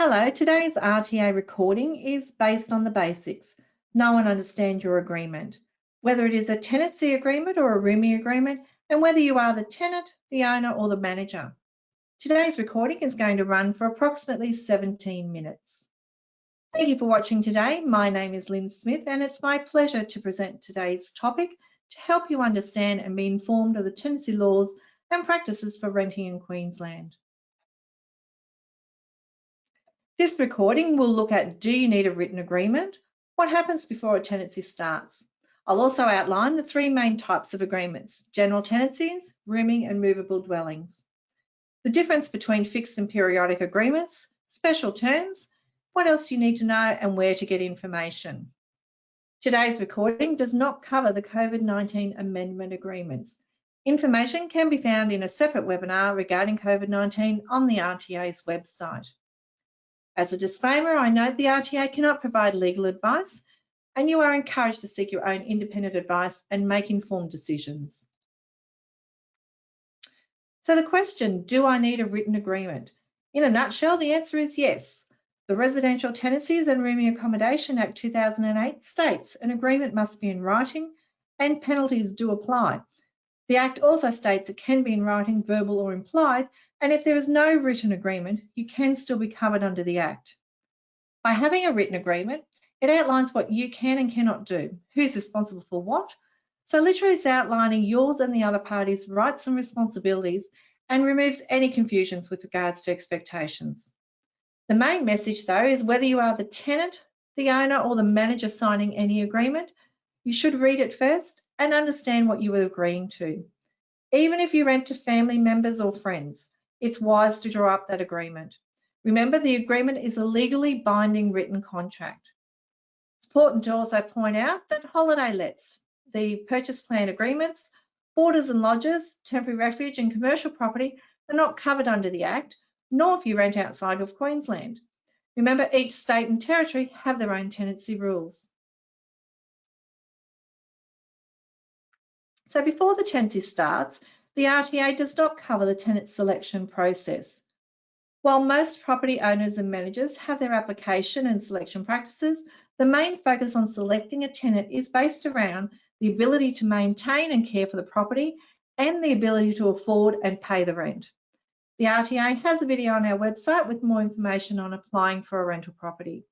Hello, today's RTA recording is based on the basics. Know and understand your agreement, whether it is a tenancy agreement or a rooming agreement, and whether you are the tenant, the owner, or the manager. Today's recording is going to run for approximately 17 minutes. Thank you for watching today. My name is Lynn Smith, and it's my pleasure to present today's topic to help you understand and be informed of the tenancy laws and practices for renting in Queensland. This recording will look at do you need a written agreement? What happens before a tenancy starts? I'll also outline the three main types of agreements, general tenancies, rooming and movable dwellings. The difference between fixed and periodic agreements, special terms, what else you need to know and where to get information. Today's recording does not cover the COVID-19 amendment agreements. Information can be found in a separate webinar regarding COVID-19 on the RTA's website. As a disclaimer, I note the RTA cannot provide legal advice and you are encouraged to seek your own independent advice and make informed decisions. So the question, do I need a written agreement? In a nutshell, the answer is yes. The Residential Tenancies and Rooming Accommodation Act 2008 states an agreement must be in writing and penalties do apply. The Act also states it can be in writing, verbal or implied, and if there is no written agreement, you can still be covered under the Act. By having a written agreement, it outlines what you can and cannot do, who's responsible for what. So literally it's outlining yours and the other party's rights and responsibilities and removes any confusions with regards to expectations. The main message though is whether you are the tenant, the owner or the manager signing any agreement, you should read it first and understand what you are agreeing to. Even if you rent to family members or friends, it's wise to draw up that agreement. Remember, the agreement is a legally binding written contract. It's important to also point out that holiday lets, the purchase plan agreements, boarders and lodges, temporary refuge and commercial property are not covered under the Act, nor if you rent outside of Queensland. Remember, each state and territory have their own tenancy rules. So before the tenancy starts, the RTA does not cover the tenant selection process. While most property owners and managers have their application and selection practices, the main focus on selecting a tenant is based around the ability to maintain and care for the property and the ability to afford and pay the rent. The RTA has a video on our website with more information on applying for a rental property.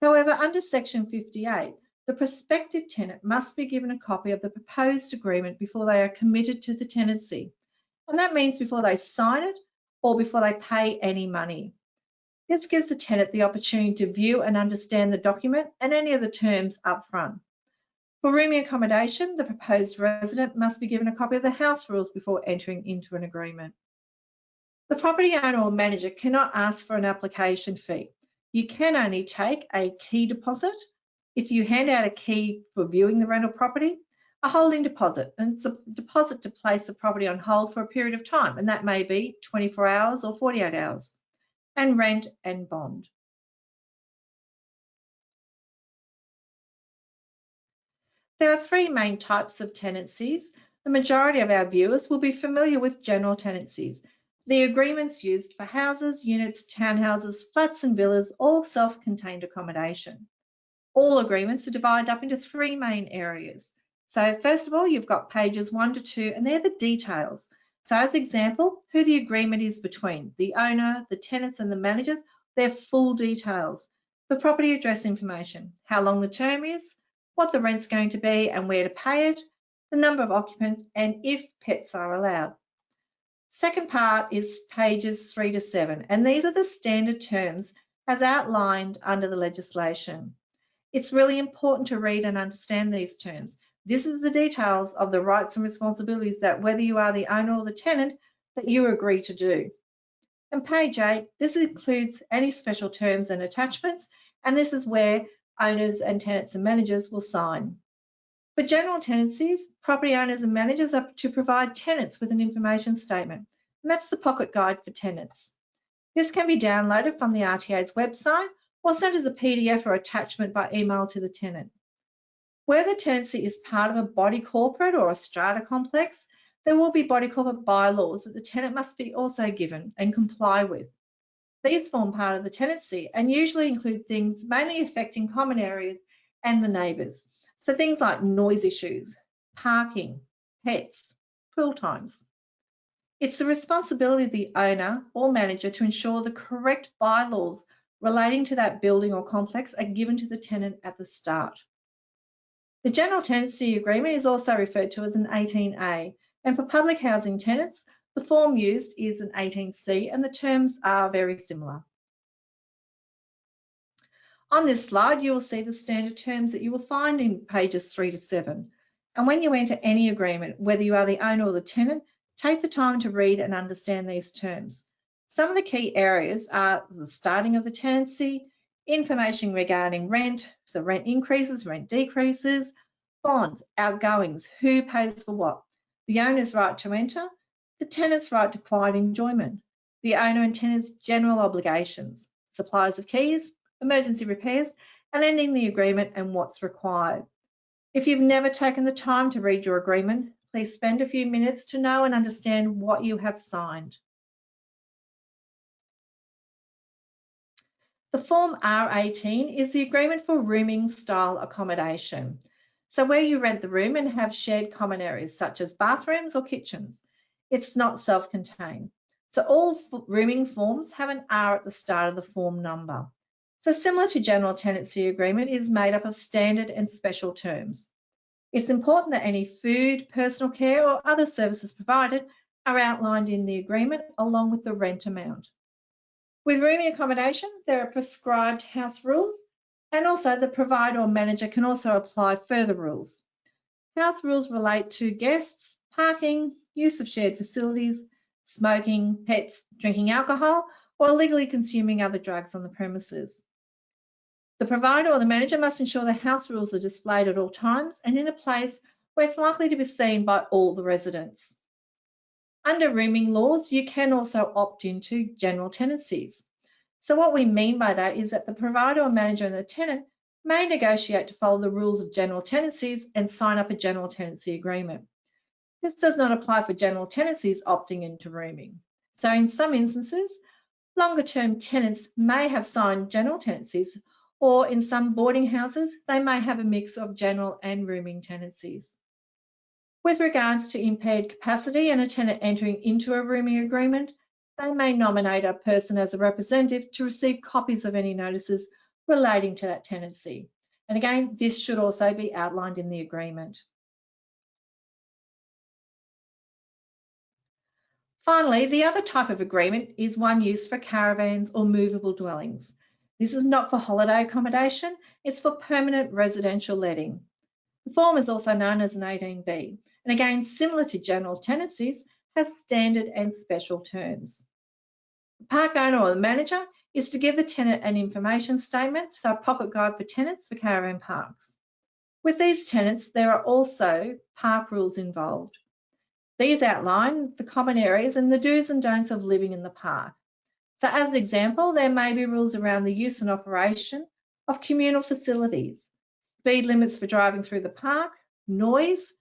However, under section 58, the prospective tenant must be given a copy of the proposed agreement before they are committed to the tenancy. And that means before they sign it or before they pay any money. This gives the tenant the opportunity to view and understand the document and any of the terms up front. For rooming accommodation, the proposed resident must be given a copy of the house rules before entering into an agreement. The property owner or manager cannot ask for an application fee. You can only take a key deposit if you hand out a key for viewing the rental property, a holding deposit, and it's a deposit to place the property on hold for a period of time, and that may be 24 hours or 48 hours, and rent and bond. There are three main types of tenancies. The majority of our viewers will be familiar with general tenancies, the agreements used for houses, units, townhouses, flats and villas, all self-contained accommodation all agreements are divided up into three main areas. So first of all, you've got pages one to two, and they're the details. So as example, who the agreement is between, the owner, the tenants and the managers, they're full details. The property address information, how long the term is, what the rent's going to be and where to pay it, the number of occupants, and if pets are allowed. Second part is pages three to seven, and these are the standard terms as outlined under the legislation. It's really important to read and understand these terms. This is the details of the rights and responsibilities that whether you are the owner or the tenant, that you agree to do. And page eight, this includes any special terms and attachments, and this is where owners and tenants and managers will sign. For general tenancies, property owners and managers are to provide tenants with an information statement, and that's the pocket guide for tenants. This can be downloaded from the RTA's website or sent as a PDF or attachment by email to the tenant. Where the tenancy is part of a body corporate or a strata complex, there will be body corporate bylaws that the tenant must be also given and comply with. These form part of the tenancy and usually include things mainly affecting common areas and the neighbours. So things like noise issues, parking, pets, pool times. It's the responsibility of the owner or manager to ensure the correct bylaws relating to that building or complex are given to the tenant at the start. The General Tenancy Agreement is also referred to as an 18A, and for public housing tenants, the form used is an 18C and the terms are very similar. On this slide, you will see the standard terms that you will find in pages three to seven. And when you enter any agreement, whether you are the owner or the tenant, take the time to read and understand these terms. Some of the key areas are the starting of the tenancy, information regarding rent, so rent increases, rent decreases, bonds, outgoings, who pays for what, the owner's right to enter, the tenant's right to quiet enjoyment, the owner and tenant's general obligations, supplies of keys, emergency repairs, and ending the agreement and what's required. If you've never taken the time to read your agreement, please spend a few minutes to know and understand what you have signed. The Form R18 is the agreement for rooming style accommodation. So where you rent the room and have shared common areas such as bathrooms or kitchens. It's not self-contained. So all rooming forms have an R at the start of the form number. So similar to general tenancy agreement is made up of standard and special terms. It's important that any food, personal care or other services provided are outlined in the agreement along with the rent amount. With rooming accommodation, there are prescribed house rules and also the provider or manager can also apply further rules. House rules relate to guests, parking, use of shared facilities, smoking, pets, drinking alcohol, or illegally consuming other drugs on the premises. The provider or the manager must ensure the house rules are displayed at all times and in a place where it's likely to be seen by all the residents. Under rooming laws, you can also opt into general tenancies. So what we mean by that is that the provider or manager and the tenant may negotiate to follow the rules of general tenancies and sign up a general tenancy agreement. This does not apply for general tenancies opting into rooming. So in some instances, longer term tenants may have signed general tenancies or in some boarding houses, they may have a mix of general and rooming tenancies. With regards to impaired capacity and a tenant entering into a rooming agreement, they may nominate a person as a representative to receive copies of any notices relating to that tenancy. And again, this should also be outlined in the agreement. Finally, the other type of agreement is one used for caravans or movable dwellings. This is not for holiday accommodation, it's for permanent residential letting. The form is also known as an 18B, and again, similar to general tenancies, has standard and special terms. The park owner or the manager is to give the tenant an information statement, so a pocket guide for tenants for caravan parks. With these tenants, there are also park rules involved. These outline the common areas and the do's and don'ts of living in the park. So as an example, there may be rules around the use and operation of communal facilities, speed limits for driving through the park, noise,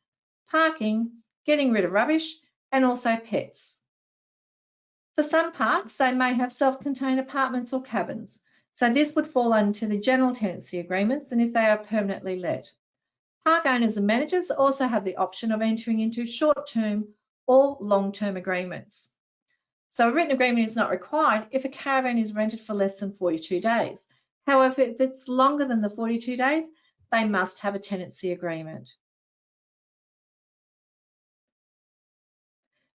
parking, getting rid of rubbish, and also pets. For some parks, they may have self-contained apartments or cabins. So this would fall under the general tenancy agreements and if they are permanently let. Park owners and managers also have the option of entering into short-term or long-term agreements. So a written agreement is not required if a caravan is rented for less than 42 days. However, if it's longer than the 42 days, they must have a tenancy agreement.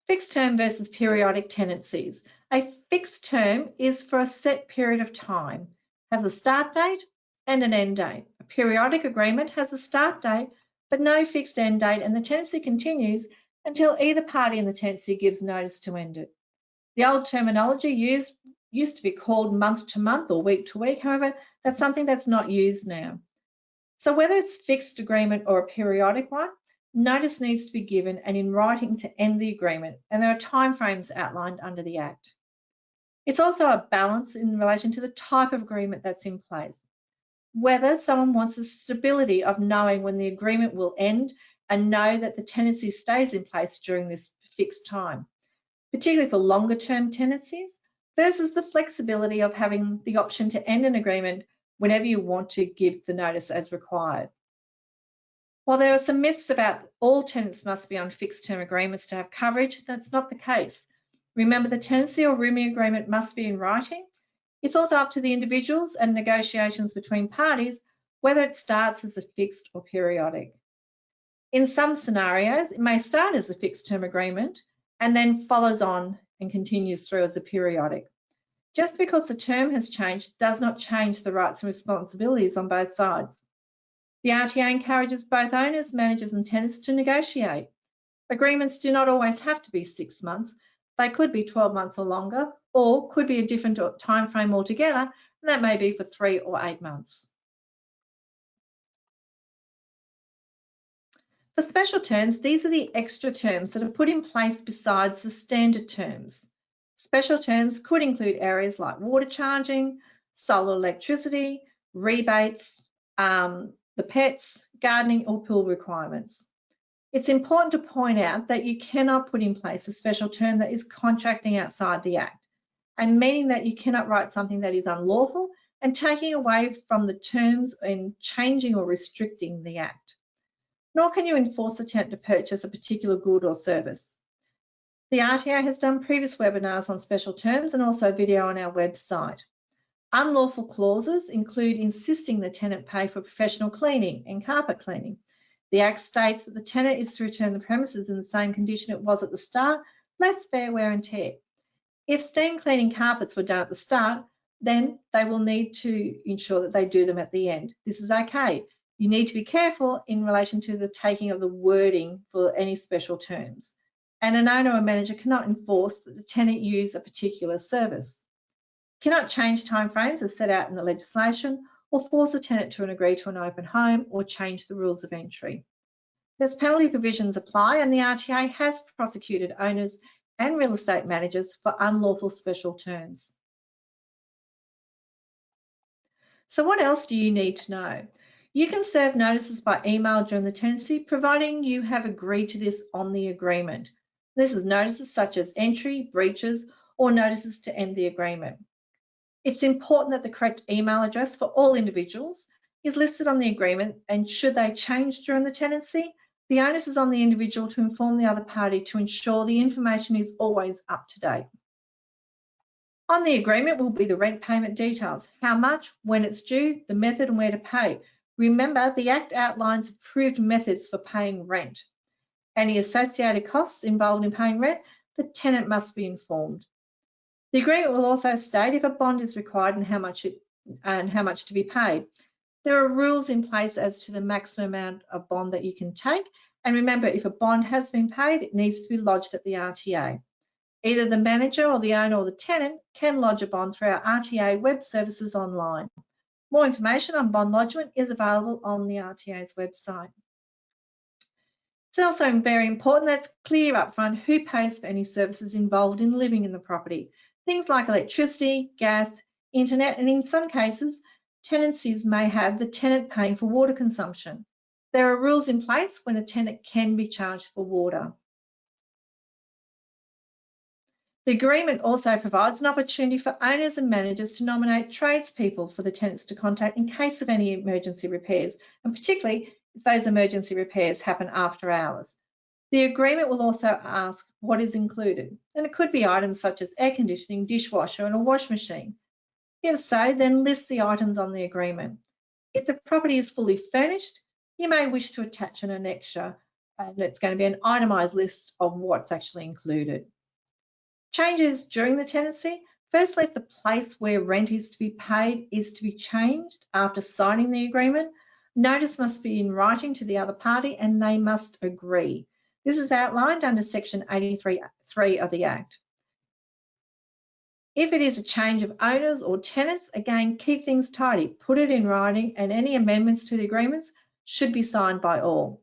Fixed term versus periodic tenancies. A fixed term is for a set period of time, has a start date and an end date. A periodic agreement has a start date, but no fixed end date, and the tenancy continues until either party in the tenancy gives notice to end it. The old terminology used used to be called month to month or week to week. However, that's something that's not used now. So whether it's fixed agreement or a periodic one, Notice needs to be given and in writing to end the agreement, and there are timeframes outlined under the Act. It's also a balance in relation to the type of agreement that's in place. Whether someone wants the stability of knowing when the agreement will end and know that the tenancy stays in place during this fixed time, particularly for longer term tenancies, versus the flexibility of having the option to end an agreement whenever you want to give the notice as required. While there are some myths about all tenants must be on fixed term agreements to have coverage, that's not the case. Remember the tenancy or rooming agreement must be in writing. It's also up to the individuals and negotiations between parties whether it starts as a fixed or periodic. In some scenarios, it may start as a fixed term agreement and then follows on and continues through as a periodic. Just because the term has changed does not change the rights and responsibilities on both sides. The RTA encourages both owners, managers and tenants to negotiate. Agreements do not always have to be six months. They could be 12 months or longer, or could be a different time frame altogether, and that may be for three or eight months. For special terms, these are the extra terms that are put in place besides the standard terms. Special terms could include areas like water charging, solar electricity, rebates, um, the pets, gardening or pool requirements. It's important to point out that you cannot put in place a special term that is contracting outside the Act and meaning that you cannot write something that is unlawful and taking away from the terms and changing or restricting the Act nor can you enforce a tenant to purchase a particular good or service. The RTA has done previous webinars on special terms and also video on our website. Unlawful clauses include insisting the tenant pay for professional cleaning and carpet cleaning. The Act states that the tenant is to return the premises in the same condition it was at the start, less fair wear and tear. If steam cleaning carpets were done at the start, then they will need to ensure that they do them at the end. This is okay. You need to be careful in relation to the taking of the wording for any special terms. And an owner or manager cannot enforce that the tenant use a particular service. Cannot change timeframes as set out in the legislation or force a tenant to agree to an open home or change the rules of entry. There's penalty provisions apply and the RTA has prosecuted owners and real estate managers for unlawful special terms. So what else do you need to know? You can serve notices by email during the tenancy, providing you have agreed to this on the agreement. This is notices such as entry, breaches, or notices to end the agreement. It's important that the correct email address for all individuals is listed on the agreement and should they change during the tenancy, the onus is on the individual to inform the other party to ensure the information is always up to date. On the agreement will be the rent payment details, how much, when it's due, the method and where to pay, Remember, the Act outlines approved methods for paying rent. Any associated costs involved in paying rent, the tenant must be informed. The agreement will also state if a bond is required and how much it, and how much to be paid. There are rules in place as to the maximum amount of bond that you can take. And remember, if a bond has been paid, it needs to be lodged at the RTA. Either the manager or the owner or the tenant can lodge a bond through our RTA web services online. More information on bond lodgement is available on the RTA's website. It's also very important that's clear upfront who pays for any services involved in living in the property. Things like electricity, gas, internet, and in some cases, tenancies may have the tenant paying for water consumption. There are rules in place when a tenant can be charged for water. The agreement also provides an opportunity for owners and managers to nominate tradespeople for the tenants to contact in case of any emergency repairs, and particularly if those emergency repairs happen after hours. The agreement will also ask what is included, and it could be items such as air conditioning, dishwasher, and a wash machine. If so, then list the items on the agreement. If the property is fully furnished, you may wish to attach an annexure, and it's going to be an itemised list of what's actually included. Changes during the tenancy. Firstly, if the place where rent is to be paid is to be changed after signing the agreement, notice must be in writing to the other party and they must agree. This is outlined under section 83.3 of the Act. If it is a change of owners or tenants, again, keep things tidy, put it in writing and any amendments to the agreements should be signed by all.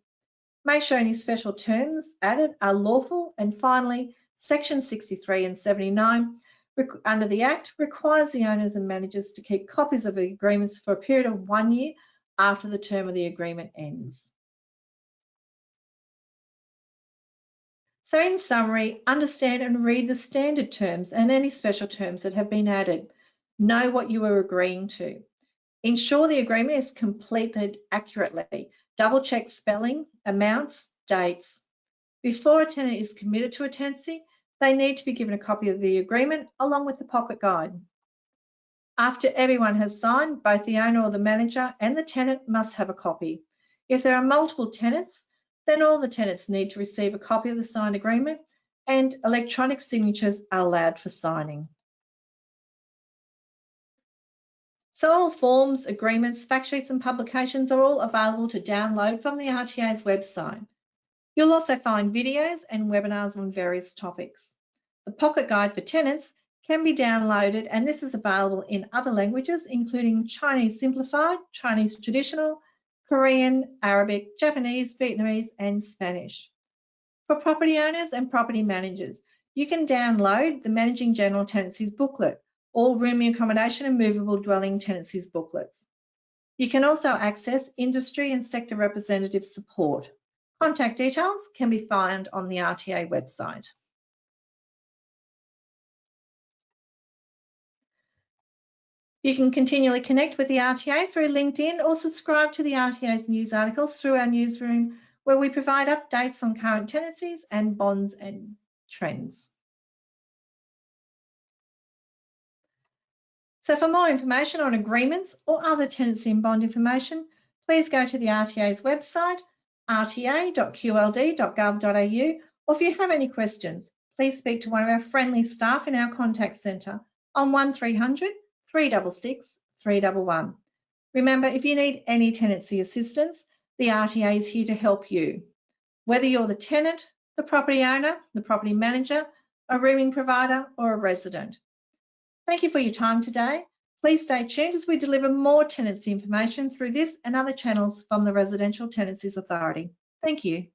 Make sure any special terms added are lawful and finally, Section 63 and 79 under the Act requires the owners and managers to keep copies of agreements for a period of one year after the term of the agreement ends. So in summary, understand and read the standard terms and any special terms that have been added. Know what you are agreeing to. Ensure the agreement is completed accurately. Double check spelling, amounts, dates. Before a tenant is committed to a tenancy, they need to be given a copy of the agreement along with the pocket guide. After everyone has signed, both the owner or the manager and the tenant must have a copy. If there are multiple tenants, then all the tenants need to receive a copy of the signed agreement and electronic signatures are allowed for signing. So all forms, agreements, fact sheets and publications are all available to download from the RTA's website. You'll also find videos and webinars on various topics. The Pocket Guide for Tenants can be downloaded and this is available in other languages including Chinese Simplified, Chinese Traditional, Korean, Arabic, Japanese, Vietnamese and Spanish. For property owners and property managers, you can download the Managing General Tenancies booklet or Rooming Accommodation and Movable Dwelling Tenancies booklets. You can also access industry and sector representative support. Contact details can be found on the RTA website. You can continually connect with the RTA through LinkedIn or subscribe to the RTA's news articles through our newsroom where we provide updates on current tenancies and bonds and trends. So for more information on agreements or other tenancy and bond information, please go to the RTA's website, rta.qld.gov.au, or if you have any questions, please speak to one of our friendly staff in our contact centre on 1300 366 311. Remember, if you need any tenancy assistance, the RTA is here to help you. Whether you're the tenant, the property owner, the property manager, a rooming provider, or a resident. Thank you for your time today. Please stay tuned as we deliver more tenancy information through this and other channels from the Residential Tenancies Authority. Thank you.